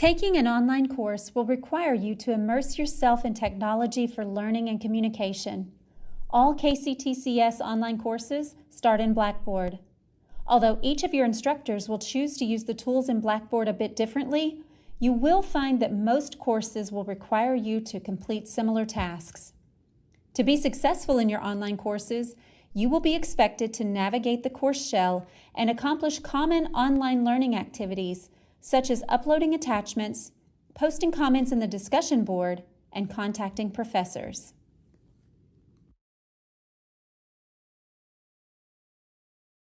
Taking an online course will require you to immerse yourself in technology for learning and communication. All KCTCS online courses start in Blackboard. Although each of your instructors will choose to use the tools in Blackboard a bit differently, you will find that most courses will require you to complete similar tasks. To be successful in your online courses, you will be expected to navigate the course shell and accomplish common online learning activities such as uploading attachments, posting comments in the discussion board, and contacting professors.